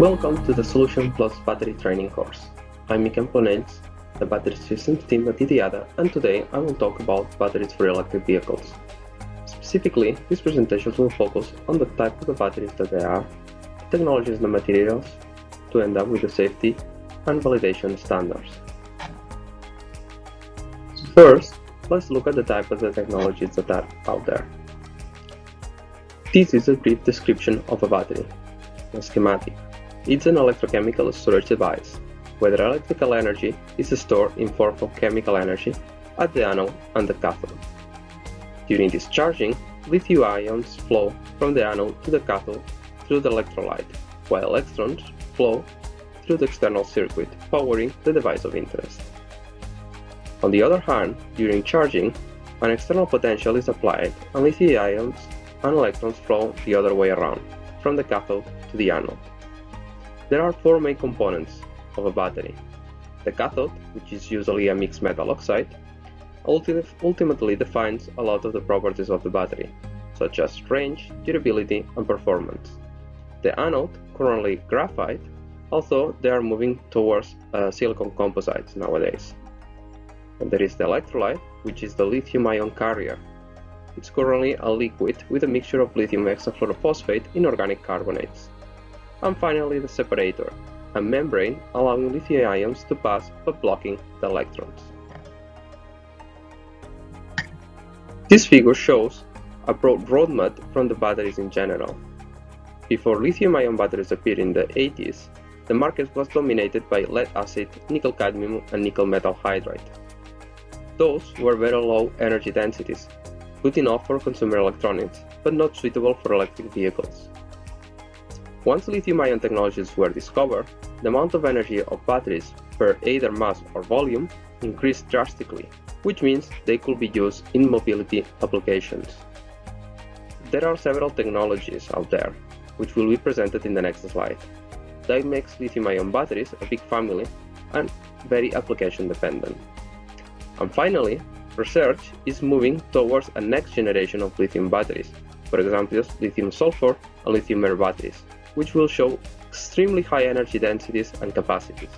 Welcome to the Solution Plus battery training course. I'm Mikel Ponents, the battery systems team at IDIADA, and today I will talk about batteries for electric vehicles. Specifically, this presentation will focus on the type of the batteries that they are, technologies and materials, to end up with the safety and validation standards. First, let's look at the type of the technologies that are out there. This is a brief description of a battery, a schematic. It's an electrochemical storage device, where the electrical energy is stored in form of chemical energy at the anode and the cathode. During discharging, lithium ions flow from the anode to the cathode through the electrolyte, while electrons flow through the external circuit, powering the device of interest. On the other hand, during charging, an external potential is applied and lithium ions and electrons flow the other way around, from the cathode to the anode. There are four main components of a battery. The cathode, which is usually a mixed metal oxide, ultimately defines a lot of the properties of the battery, such as range, durability, and performance. The anode, currently graphite, although they are moving towards uh, silicon composites nowadays. And there is the electrolyte, which is the lithium ion carrier, it's currently a liquid with a mixture of lithium hexafluorophosphate in organic carbonates. And finally the separator, a membrane allowing lithium ions to pass but blocking the electrons. This figure shows a broad roadmap from the batteries in general. Before lithium-ion batteries appeared in the 80s, the market was dominated by lead acid, nickel cadmium and nickel metal hydride. Those were very low energy densities good enough for consumer electronics, but not suitable for electric vehicles. Once lithium-ion technologies were discovered, the amount of energy of batteries per either mass or volume increased drastically, which means they could be used in mobility applications. There are several technologies out there, which will be presented in the next slide. That makes lithium-ion batteries a big family and very application dependent. And finally, research is moving towards a next generation of lithium batteries, for example lithium sulfur and lithium air batteries, which will show extremely high energy densities and capacities.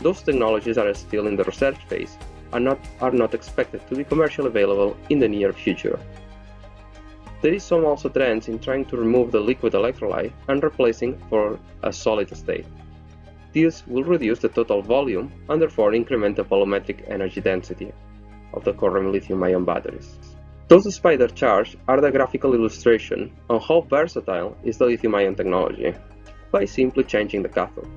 Those technologies are still in the research phase and not, are not expected to be commercially available in the near future. There is some also trends in trying to remove the liquid electrolyte and replacing for a solid state. This will reduce the total volume and therefore increment the volumetric energy density of the current lithium-ion batteries. Those spider charts are the graphical illustration on how versatile is the lithium-ion technology by simply changing the cathode.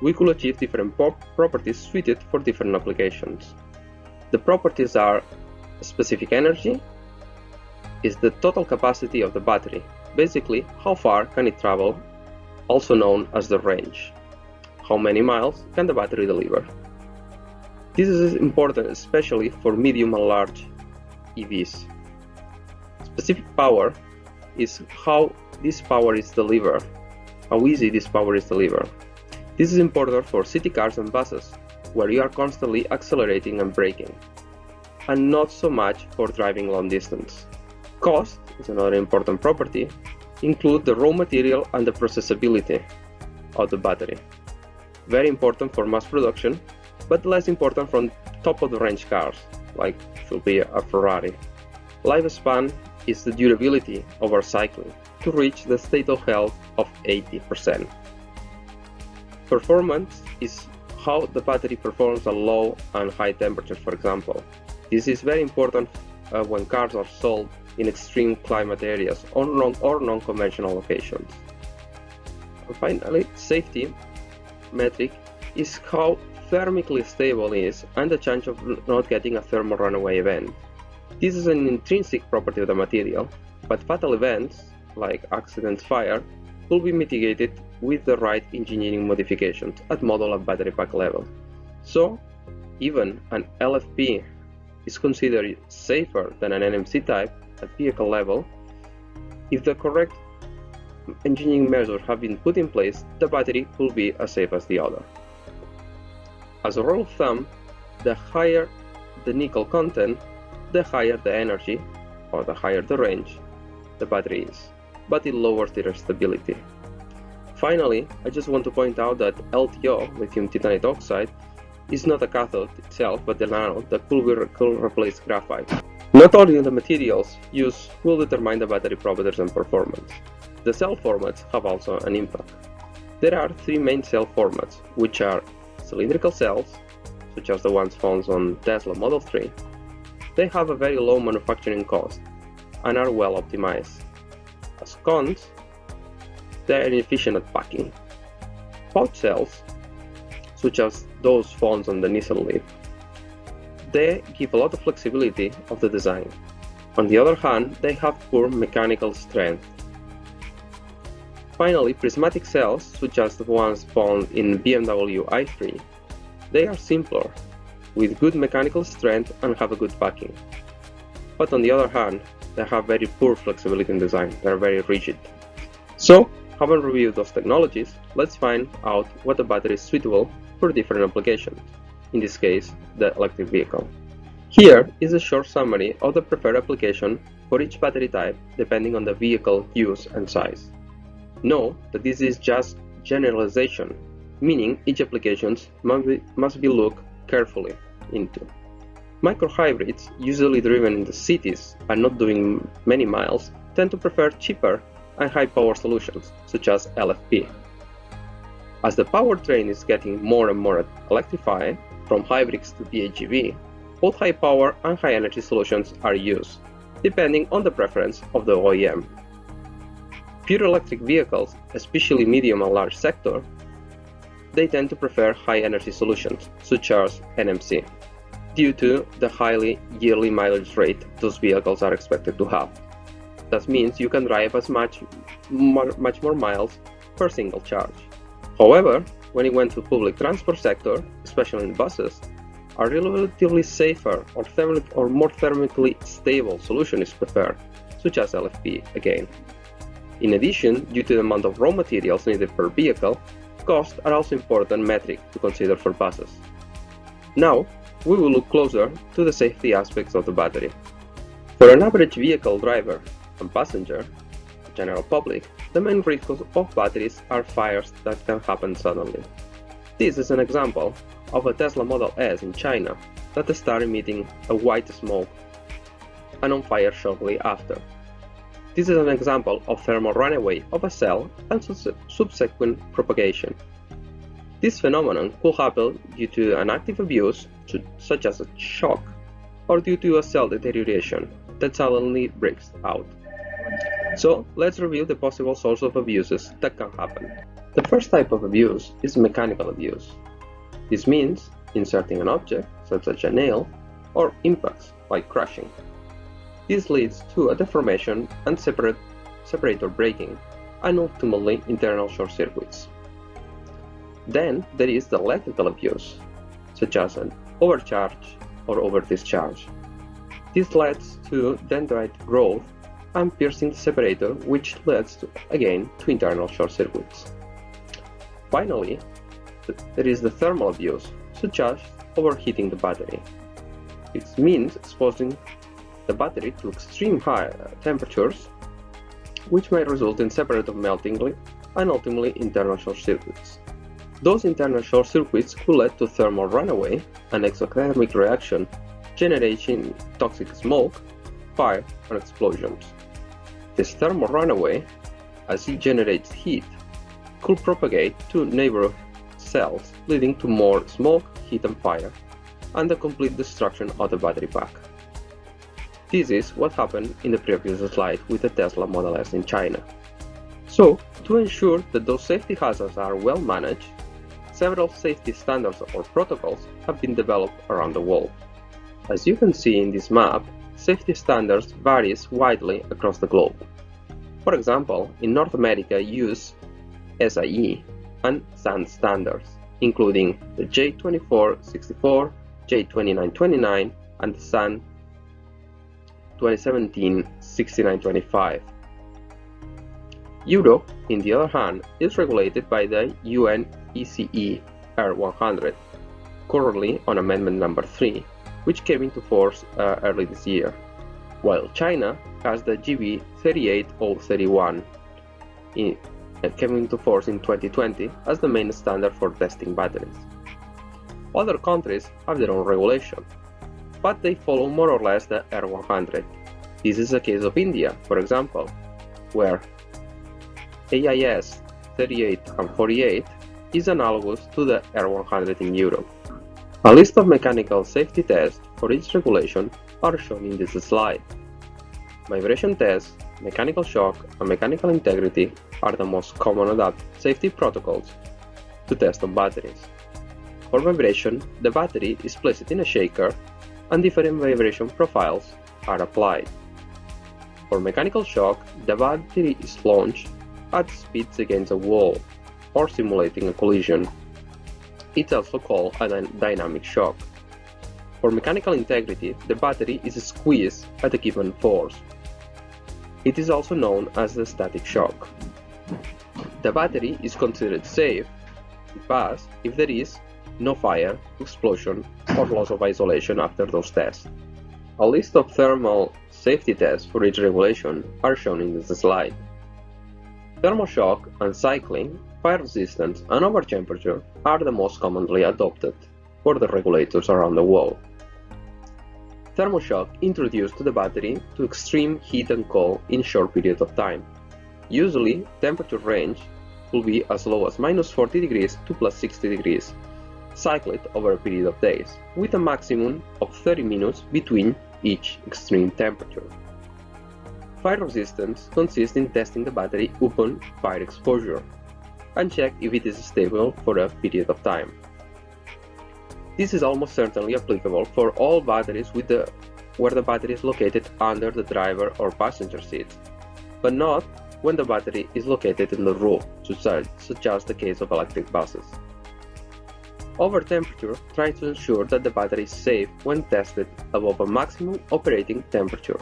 We could achieve different properties suited for different applications. The properties are specific energy, is the total capacity of the battery, basically how far can it travel, also known as the range. How many miles can the battery deliver? This is important especially for medium and large EVs. Specific power is how this power is delivered, how easy this power is delivered. This is important for city cars and buses, where you are constantly accelerating and braking, and not so much for driving long distance. Cost is another important property, include the raw material and the processability of the battery. Very important for mass production but less important from top-of-the-range cars, like should be a Ferrari. Lifespan is the durability of our cycling to reach the state of health of 80%. Performance is how the battery performs at low and high temperatures, for example. This is very important uh, when cars are sold in extreme climate areas or non-conventional non locations. And finally, safety metric is how thermically stable is and the chance of not getting a thermal runaway event. This is an intrinsic property of the material, but fatal events, like accident fire, will be mitigated with the right engineering modifications at model and battery pack level. So, even an LFP is considered safer than an NMC type at vehicle level if the correct engineering measures have been put in place, the battery will be as safe as the other. As a rule of thumb, the higher the nickel content, the higher the energy, or the higher the range, the battery is, but it lowers their stability. Finally, I just want to point out that LTO, lithium titanate oxide, is not a cathode itself but the anode that could, be, could replace graphite. Not only the materials used will determine the battery properties and performance. The cell formats have also an impact. There are three main cell formats, which are cylindrical cells, such as the ones found on Tesla Model 3. They have a very low manufacturing cost and are well optimized. As cons, they are inefficient at packing. Pouch cells, such as those found on the Nissan Leaf, they give a lot of flexibility of the design. On the other hand, they have poor mechanical strength. Finally, prismatic cells, such as the ones found in BMW i3, they are simpler, with good mechanical strength and have a good packing. But on the other hand, they have very poor flexibility in design, they are very rigid. So, having reviewed those technologies, let's find out what the battery is suitable for different applications, in this case, the electric vehicle. Here is a short summary of the preferred application for each battery type depending on the vehicle use and size. Note that this is just generalization meaning each application must be, must be looked carefully into. Microhybrids, usually driven in the cities and not doing many miles, tend to prefer cheaper and high-power solutions, such as LFP. As the powertrain is getting more and more electrified, from hybrids to PHEV, both high-power and high-energy solutions are used, depending on the preference of the OEM. Pure electric vehicles, especially medium and large sector, they tend to prefer high-energy solutions, such as NMC, due to the highly yearly mileage rate those vehicles are expected to have. That means you can drive as much much more miles per single charge. However, when it went to public transport sector, especially in buses, a relatively safer or, or more thermically stable solution is preferred, such as LFP again. In addition, due to the amount of raw materials needed per vehicle, costs are also important metric to consider for buses. Now, we will look closer to the safety aspects of the battery. For an average vehicle driver and passenger, general public, the main risks of batteries are fires that can happen suddenly. This is an example of a Tesla Model S in China that started emitting a white smoke and on fire shortly after. This is an example of thermal runaway of a cell and subsequent propagation. This phenomenon could happen due to an active abuse, such as a shock, or due to a cell deterioration that suddenly breaks out. So, let's review the possible source of abuses that can happen. The first type of abuse is mechanical abuse. This means inserting an object, such as a nail, or impacts, like crushing. This leads to a deformation and separate, separator breaking, and ultimately internal short circuits. Then there is the electrical abuse, such as an overcharge or overdischarge. This leads to dendrite growth and piercing the separator, which leads to, again to internal short circuits. Finally, there is the thermal abuse, such as overheating the battery. It means exposing the battery to extreme high uh, temperatures, which may result in separator melting and ultimately internal short circuits. Those internal short circuits could lead to thermal runaway, an exothermic reaction, generating toxic smoke, fire, and explosions. This thermal runaway, as it generates heat, could propagate to neighboring cells, leading to more smoke, heat, and fire, and the complete destruction of the battery pack. This is what happened in the previous slide with the Tesla Model S in China. So, to ensure that those safety hazards are well managed, several safety standards or protocols have been developed around the world. As you can see in this map, safety standards varies widely across the globe. For example, in North America use SAE and SAND standards, including the J2464, J2929, and the SAND 2017-6925. Europe, in the other hand, is regulated by the UNECE R100, currently on Amendment Number 3, which came into force uh, early this year, while China has the GB 38031. In came into force in 2020 as the main standard for testing batteries. Other countries have their own regulation, but they follow more or less the R100. This is the case of India, for example, where AIS 38 and 48 is analogous to the R100 in Europe. A list of mechanical safety tests for each regulation are shown in this slide. Vibration tests, mechanical shock, and mechanical integrity are the most common adapted safety protocols to test on batteries. For vibration, the battery is placed in a shaker and different vibration profiles are applied. For mechanical shock, the battery is launched at speeds against a wall or simulating a collision it's also called a dynamic shock. For mechanical integrity, the battery is squeezed at a given force. It is also known as the static shock. The battery is considered safe pass if there is no fire, explosion, or loss of isolation after those tests. A list of thermal safety tests for each regulation are shown in this slide. Thermal shock and cycling fire resistance and over temperature are the most commonly adopted for the regulators around the world. Thermoshock introduced the battery to extreme heat and cold in short period of time. Usually, temperature range will be as low as minus 40 degrees to plus 60 degrees, cycled over a period of days, with a maximum of 30 minutes between each extreme temperature. Fire resistance consists in testing the battery upon fire exposure, and check if it is stable for a period of time. This is almost certainly applicable for all batteries with the, where the battery is located under the driver or passenger seat, but not when the battery is located in the roof, such as the case of electric buses. Over temperature, try to ensure that the battery is safe when tested above a maximum operating temperature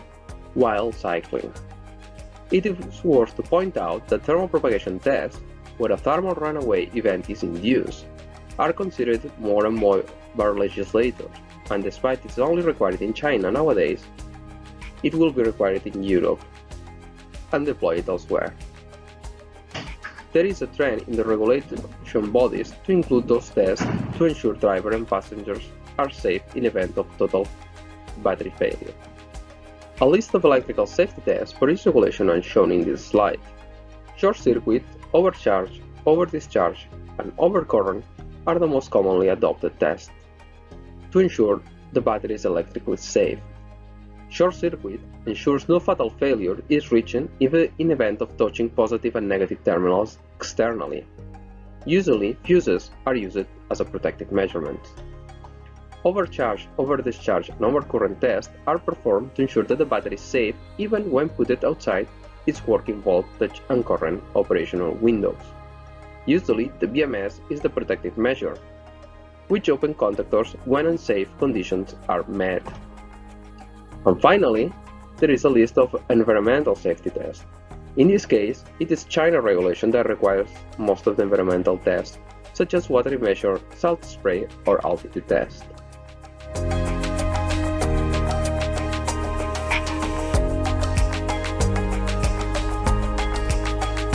while cycling. It is worth to point out that thermal propagation tests where a thermal runaway event is induced, are considered more and more by legislators, and despite it's only required in China nowadays, it will be required in Europe and deployed elsewhere. There is a trend in the bodies to include those tests to ensure driver and passengers are safe in event of total battery failure. A list of electrical safety tests for each regulation is shown in this slide. Short circuit Overcharge, overdischarge, and overcurrent are the most commonly adopted tests to ensure the battery is electrically safe. Short circuit ensures no fatal failure is reached in event of touching positive and negative terminals externally. Usually, fuses are used as a protective measurement. Overcharge, overdischarge, and overcurrent tests are performed to ensure that the battery is safe even when put it outside its working voltage and current operational windows. Usually, the BMS is the protective measure, which open contactors when unsafe conditions are met. And finally, there is a list of environmental safety tests. In this case, it is China regulation that requires most of the environmental tests, such as water measure, salt spray, or altitude test.